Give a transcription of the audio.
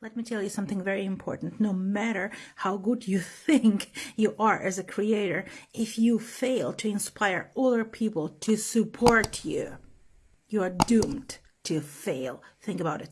Let me tell you something very important. No matter how good you think you are as a creator, if you fail to inspire other people to support you, you are doomed to fail. Think about it.